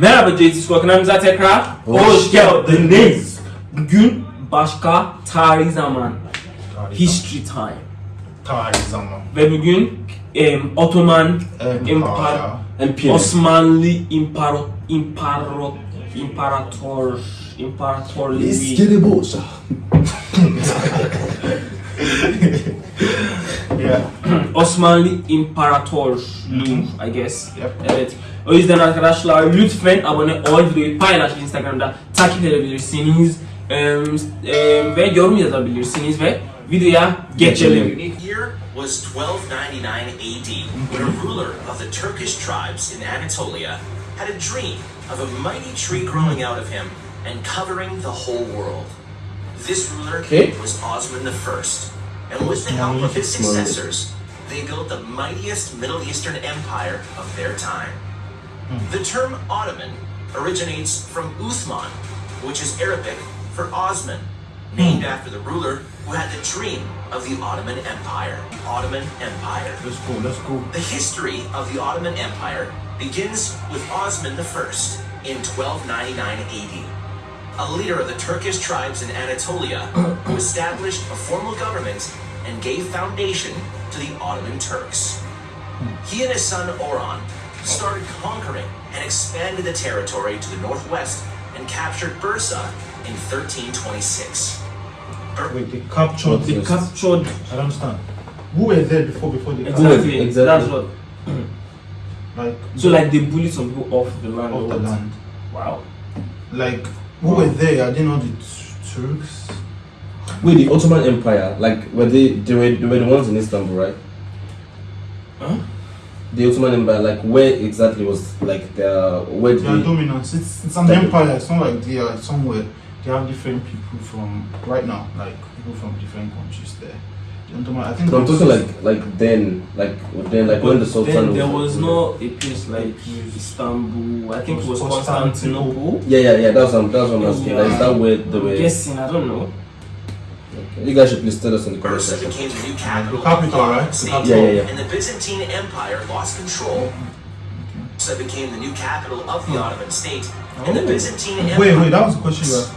Merhaba JT Squad kanalımıza tekrar hoş geldiniz. Bugün başka tarihi zaman. History time. Tarih zaman. Ve bugün em, Ottoman Empire. Empire. Osmanlı İmparo, İmparo, İmparator, İmparatorluğu. İskele. Yeah. Osmanlı İmparatorluğu I guess. Yep. Evet. O yüzden arkadaşlar lütfen abone ol, videoyu paylaş Instagram'da takip edebilirsiniz Em, em, ve yorum yazabilirsiniz ve videoya geçelim. was 1299 AD, when a ruler of the Turkish tribes in Anatolia had a dream of a mighty tree growing out of him and covering the whole world. This ruler Okay. was Osman I, and with the help of his successors, they built the mightiest Middle Eastern empire of their time. Mm-hmm. The term Ottoman originates from Uthman, which is Arabic for Osman, named mm. after the ruler who had the dream of the Ottoman Empire. Ottoman Empire. Let's go, let's go. The history of the Ottoman Empire begins with Osman I in 1299 AD, a leader of the Turkish tribes in Anatolia who established a formal government and gave foundation to the Ottoman Turks. Hmm. He and his son Orhan started conquering and expanded the territory to the northwest and captured Bursa in 1326. Bur- Wait, they captured. They captured I don't understand. Who were there before? Before they exactly, Exactly. that's what. like So like they bullied some people off the land. off the land. Wow. Like who were there? Are they not the Turks? Wait, the Ottoman Empire, like were they they were, they were the ones in Istanbul, right? Huh? The Ottoman Empire, like where exactly was like their where did Their they, dominance. It's it's an empire. It's not like they are somewhere. They have different people from right now, like people from different countries there. The Ottoman- I think. No, I'm it's- talking like like then, like then, like when the Sultan then was there like, was no a place like Istanbul. I think it was It was Constantinople. Constantinople. Yeah, yeah, yeah. That's what I'm, that's what I'm asking. Like, is that where they I'm were? guessing. I don't know. Okay. You guys should please tell us in the comment Bursa section. became the new capital, The capital, of the right? The state, capital. Yeah, yeah, yeah. and the Byzantine Empire lost control. Bursa became the new capital of the Ottoman state, and the Oh. Byzantine Empire. wait. wait, That was the question. You asked.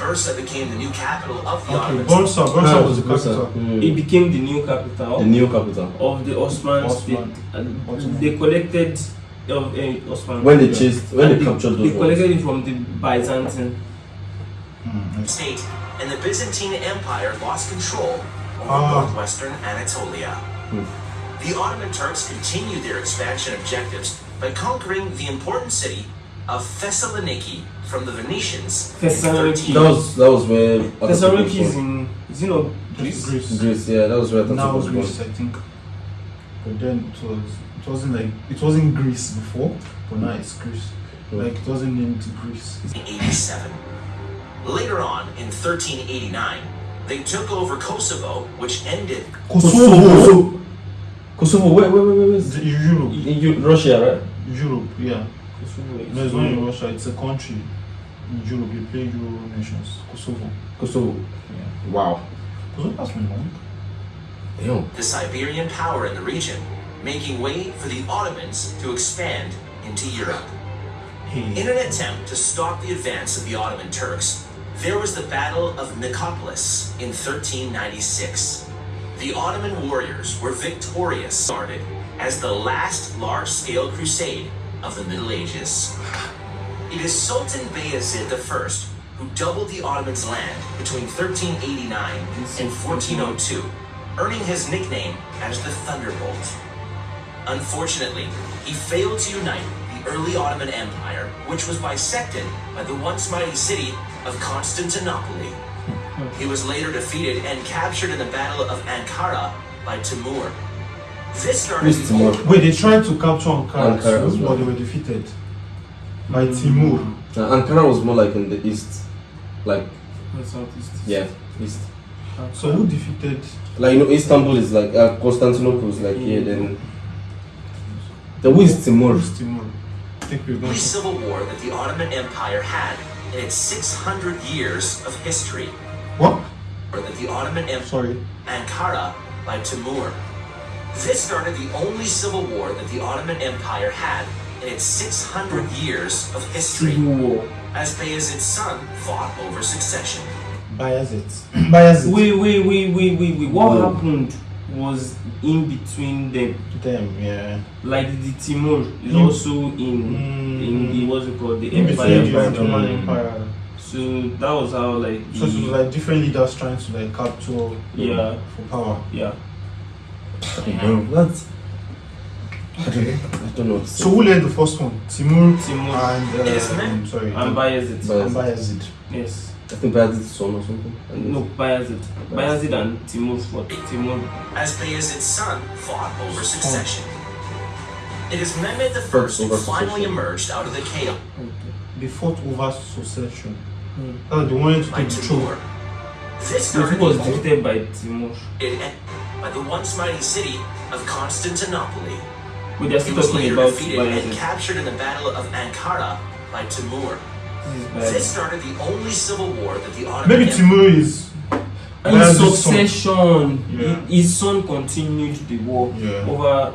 Bursa became the new capital of the Okay, Ottoman Bursa. Bursa was the capital. Mm. It became the new capital The new capital. of the Osman, Osman. state. And Ottoman. they collected of uh, Osman. When they chased, when And they captured they those ones. collected it from the Byzantine. Mm, yes. state, and the Byzantine Empire lost control over Ah. northwestern Anatolia. Hmm. The Ottoman Turks continued their expansion objectives by conquering the important city of Thessaloniki from the Venetians in Thessaloniki. That was that was where Thessaloniki is was in, is in uh, Greece. Greece. Greece. Yeah, that was where Atatürk Now was born. Greece, I think. But then it was it wasn't like it wasn't Greece before, but now it's Greece. Mm. Like it wasn't named Greece. 1387. Later on, in 1389, they took over Kosovo, which ended Kosovo. Kosovo. Wait, wait, wait, wait. wait. The Europe. In Eu- Russia, right? Europe, yeah. Kosovo is- No, it's not in Russia. It's a country in Europe. They play Euro nations. Kosovo. Kosovo. Yeah. Wow. Kosovo that's my long. Damn. the Serbian power in the region, making way for the Ottomans to expand into Europe. In an attempt to stop the advance of the Ottoman Turks, there was the Battle of Nicopolis in 1396. The Ottoman warriors were victorious, started as the last large-scale crusade of the Middle Ages. It is Sultan Bayezid I who doubled the Ottomans' land between 1389 and 1402, earning his nickname as the Thunderbolt. Unfortunately, he failed to unite the early Ottoman Empire, which was bisected by the once mighty city of Constantinople. He was later defeated and captured in the Battle of Ankara by Timur. This started the Timur? Wait, they tried to capture Ankara, Ankara too, well. but they were defeated by Timur. Uh, Ankara was more like in the east, like Southeast. yeah, east. So who defeated? Like you know, Istanbul is like uh, Constantinople is like here. Then the who is Timur? Who's Timur? I think we're going only to. civil war that the Ottoman Empire had in its 600 years of history. What? Or that the Ottoman Empire Sorry. Ankara by Timur. This started the only civil war that the Ottoman Empire had in its 600 years of history Civil War. as Bayezid's son fought over succession. Bayezid. Bayezid. Wait, wait, wait, wait, wait, wait. What Whoa. happened was in between them. Them, yeah. Like the Timur is Mm. also in Mm. in the what's it called the In Empire. between the Empire. Ottoman. Empire. So that was how like So it was like different leaders trying to like capture Yeah. for power. yeah. That's. I don't, I don't know. What to say. So who led the first one? Timur Timur and It is uh, men. sorry. and Bayezid. Bayezid. and Bayezid. Yes. I think Bayezid's son or something. And No, Bayezid. Bayezid and Timur fought. Timur. as Bayezid's son fought over succession. It is Mehmed I Fought who finally emerged out of the chaos They fought over succession. Hmm. Oh, they wanted to take the throne. Timur. This So started was the defeated by Timur. it by the once mighty city of Constantinople. But they're still was talking later about defeated and captured in the Battle of Ankara by Timur. This is This Bayezid. started the only civil war that the Ottoman Maybe Timur is In Bayezid's succession, Yeah. his son continued the war Yeah. over.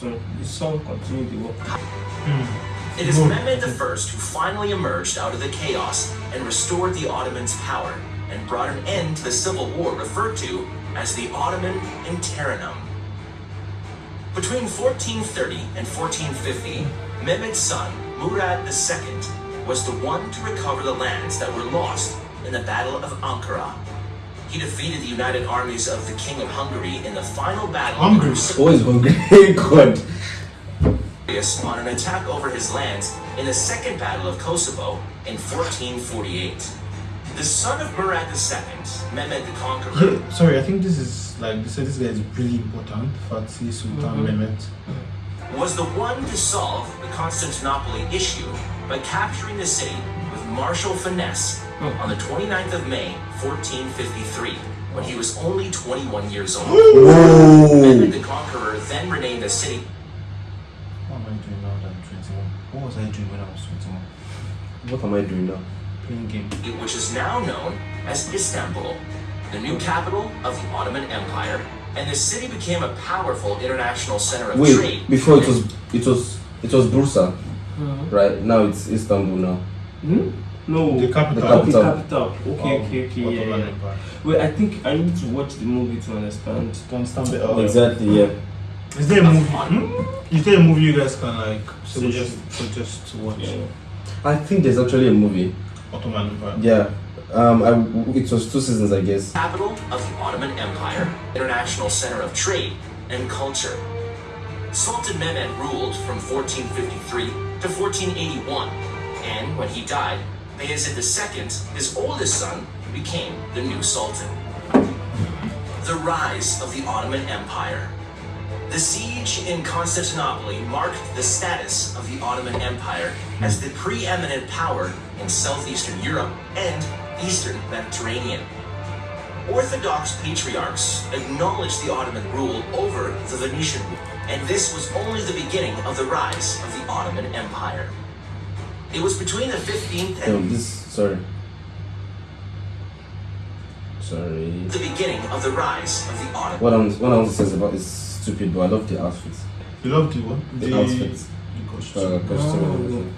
Sorry, his son continued the war. Hmm. It is Mehmed I who finally emerged out of the chaos and restored the Ottomans' power and brought an end to the civil war referred to as the Ottoman Interim. Between 1430 and 1450, Mehmed's son, Murad II, was the one to recover the lands that were lost in the Battle of Ankara. He defeated the united armies of the King of Hungary in the final battle of Hungary? Crusader- always hungry. God. victorious on an attack over his lands in the Second Battle of Kosovo in 1448. The son of Murad II, Mehmed the Conqueror, Yeah, sorry, I think this is like they said this guy is really important. Fatih Sultan mm-hmm. Mehmet. Mm-hmm. Was the one to solve the Constantinople issue by capturing the city with martial finesse hmm. on the 29th of May, 1453, when he was only 21 years old. Mehmed the Conqueror then renamed the city What am I doing now that I'm 21? What was I doing when I was 21? What am I doing now? Playing game. which is now known as Istanbul, the new capital of the Ottoman Empire, and the city became a powerful international center of trade. Wait, before it was it was it was Bursa, right? Now it's Istanbul now. Hmm? No. The capital. The capital. Okay, capital. Okay, of okay, okay. Yeah, yeah. Empire. Wait, I think I need to watch the movie to understand. To understand better. Exactly. Yeah. Is there a movie? Hmm? Is there a movie you guys can like Suggest. suggest suggest to watch? Yeah. I think there's actually a movie. Ottoman Empire. Yeah. Um. I, it was two seasons, I guess. Capital of the Ottoman Empire, international center of trade and culture. Sultan Mehmed ruled from 1453 to 1481, and when he died, Bayezid II, his oldest son, became the new sultan. The rise of the Ottoman Empire. The siege in Constantinople marked the status of the Ottoman Empire as the preeminent power in southeastern Europe and eastern Mediterranean. Orthodox patriarchs acknowledged the Ottoman rule over the Venetian rule, and this was only the beginning of the rise of the Ottoman Empire. It was between the 15th No, and this. Sorry. Sorry. the beginning of the rise of the Ottoman What I'm what I want to say about is stupid, but I love the outfits. You love the one? The outfits. The costume. Uh, costume and everything.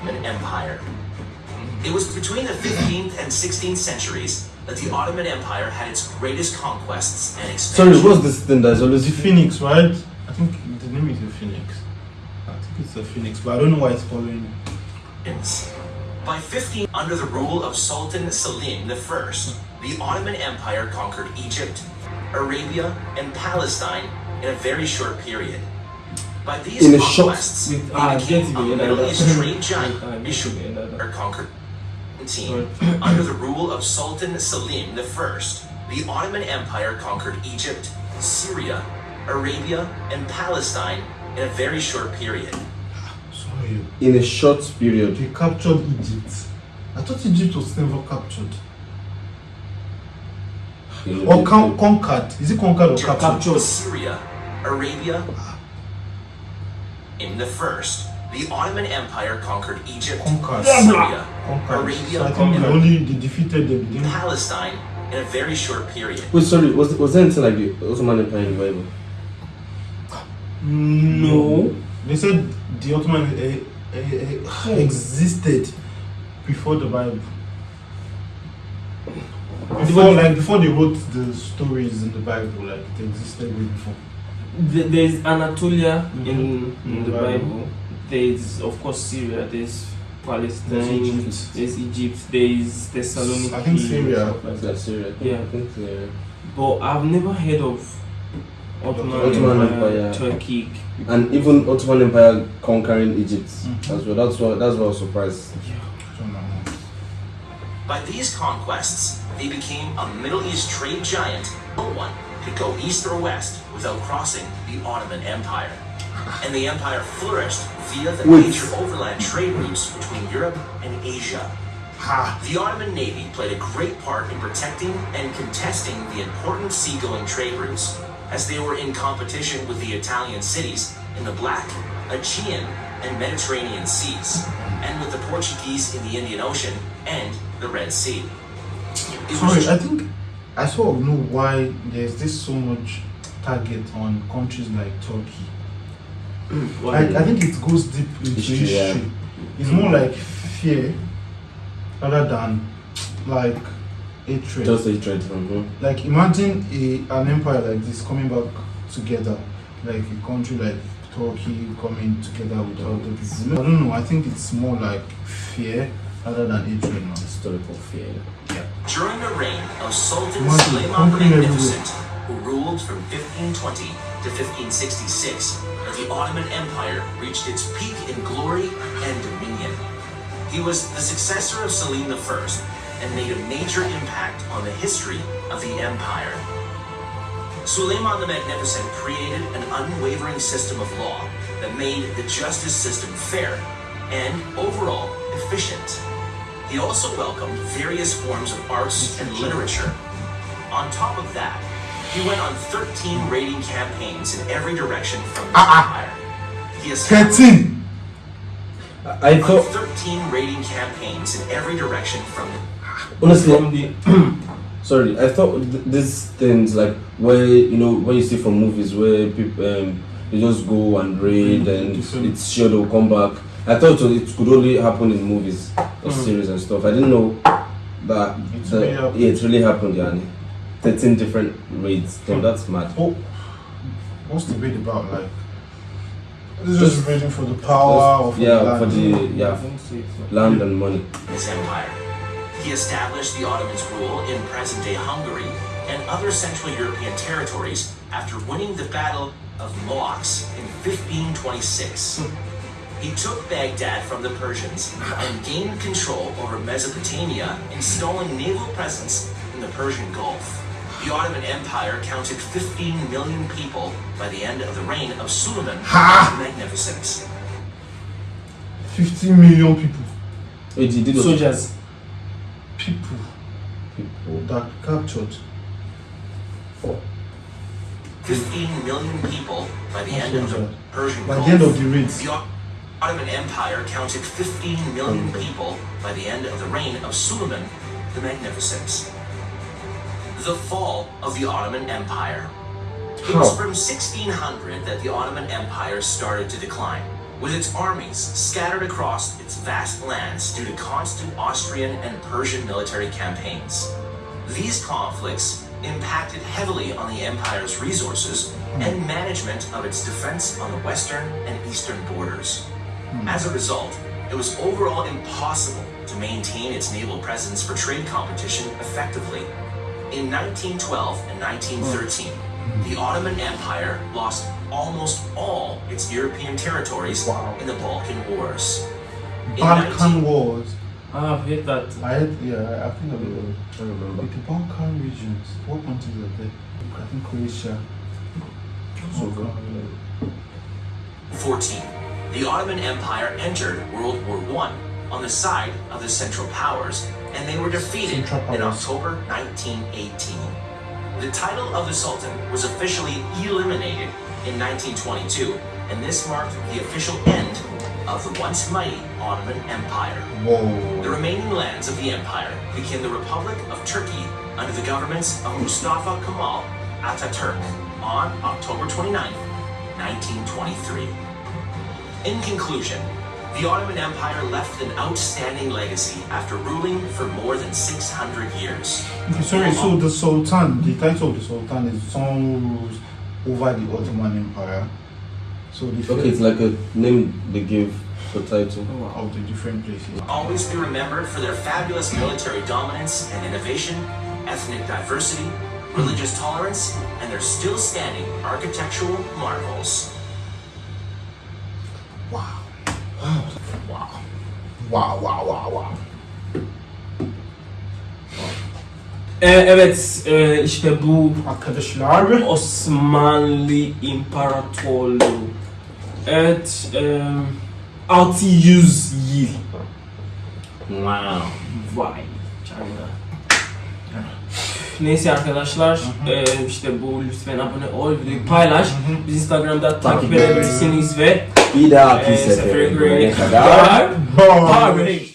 Ottoman Empire. It was between the 15th and 16th centuries that the Ottoman Empire had its greatest conquests and expansion. Sorry, expansion. what's this thing that's always The Phoenix, right? I think the name is the Phoenix. I think it's the Phoenix, but I don't know why it's following. By 15, under the rule of Sultan Selim I, the Ottoman Empire conquered Egypt, Arabia, and Palestine in a very short period. By these In a short- conquests, With they ah, became get a me Middle East trade giant, get or conquered Sorry. under the rule of Sultan Selim I, the Ottoman Empire conquered Egypt, Syria, Arabia, and Palestine in a very short period. Sorry. in a short period. They captured Egypt. I thought Egypt was never captured. Or con- conquered. Is it conquered or captured? Captured. Syria, Arabia, in the first, the Ottoman Empire conquered Egypt, Conquered. Syria, Conquered. Arabia, So I think they and only they defeated them. Palestine in a very short period. Wait, sorry. Was was there anything like the Ottoman Empire in the Bible? No. They said the Ottoman eh, eh, existed before the Bible. Before, like before they wrote the stories in the Bible, like it existed way before. There's Anatolia Mhm. in, in the Bible. There's of course Syria. There's Palestine. There's Egypt. There's Egypt. There's Thessaloniki. I think Syria. stuff like that. That's Syria. Yeah. I think Syria. But I've never heard of Ottoman, Ottoman Empire, Empire. Turkey. And even Ottoman Empire conquering Egypt Mhm. as well. That's what that's what I was surprised. I. By these conquests, they became a Middle East trade giant. No one could go east or west without crossing the Ottoman Empire. And the empire flourished via the Wait. major overland trade routes between Europe and Asia. Ha! The Ottoman Navy played a great part in protecting and contesting the important seagoing trade routes, as they were in competition with the Italian cities in the Black, Aegean, and Mediterranean seas, and with the Portuguese in the Indian Ocean and the Red Sea. Sorry, I think I sort of know why there's this so much target on countries like Turkey. I, I think it goes deep into History, history. yeah. It's more like fear rather than like hatred. Just a trade from mm-hmm. home. like imagine a, an empire like this coming back together, like a country like Turkey coming together with other people. I don't know. I think it's more like fear rather than hatred now. Historical fear. Yeah. During the reign of Sultan Imagine Suleiman the Magnificent, who ruled from 1520 to 1566, the Ottoman Empire reached its peak in glory and dominion. He was the successor of Selim I and made a major impact on the history of the empire. Suleiman the Magnificent created an unwavering system of law that made the justice system fair and overall efficient. He also welcomed various forms of arts and literature. On top of that, he went on 13 raiding campaigns in every direction from the uh Empire. He has 13. I thought 13 raiding campaigns in every direction from honestly. From the, sorry, I thought th these things like where you know when you see from movies where people um, they just go and raid mm-hmm. and it's sure they'll come back. I thought it could only happen in movies or mm -hmm. series and stuff. I didn't know that it's really yeah, it really happened, Yani. 13 different raids. Damn, yeah. that's mad. What's the raid about? Like, this just, is raiding for the power or for yeah, the land. for the yeah, land and money. His empire. He established the Ottomans' rule in present-day Hungary and other Central European territories after winning the Battle of Mohács in 1526. He took Baghdad from the Persians and gained control over Mesopotamia, installing naval presence in the Persian Gulf. The Ottoman Empire counted 15 million people by the end of the reign of Suleiman Ha! the Magnificent. 15 million people. Wait, he did soldiers. People People. that captured. 15 million people by the end of the Persian By Gulf. the end of the raids. The Ottoman Empire counted 15 million people by the end of the reign of Suleiman the Magnificent. The fall of the Ottoman Empire. It was from 1600 that the Ottoman Empire started to decline, with its armies scattered across its vast lands due to constant Austrian and Persian military campaigns. These conflicts impacted heavily on the empire's resources hmm. and management of its defense on the western and eastern borders. Hmm. As a result, it was overall impossible to maintain its naval presence for trade competition effectively. In 1912 and 1913, the Ottoman Empire lost almost all its European territories Wow. in the Balkan Wars. In Balkan Wars. Ah, I've heard that. I had, yeah, I- I think I remember. I don't remember. Like the Balkan regions. What countries are there? I think Croatia. So, 14. The Ottoman Empire entered World War I on the side of the Central Powers, and they were defeated in October 1918. The title of the Sultan was officially eliminated in 1922, and this marked the official end of the once mighty Ottoman Empire. The remaining lands of the empire became the Republic of Turkey under the governments of Mustafa Kemal Ataturk on October 29, 1923. In conclusion, the Ottoman Empire left an outstanding legacy after ruling for more than 600 years. Okay, sorry, so the Sultan, the title of the Sultan is someone who rules over the Ottoman Empire. So the Okay, it's like a name they give the title. Oh, of the different places. Always be remembered for their fabulous military dominance and innovation, ethnic diversity, religious tolerance, and their still standing architectural marvels. Wow. Wow. Wow, wow, wow, wow. Ee, evet e, işte bu Arkadaşlar. Osmanlı İmparatorluğu. Evet e, 600 yıl. Wow. Vay canına. Neyse arkadaşlar e, işte bu lütfen abone ol videoyu paylaş. Biz Instagram'da takip edebilirsiniz ve Bir e, sefere sefere görene görene kadar kadar. Bye.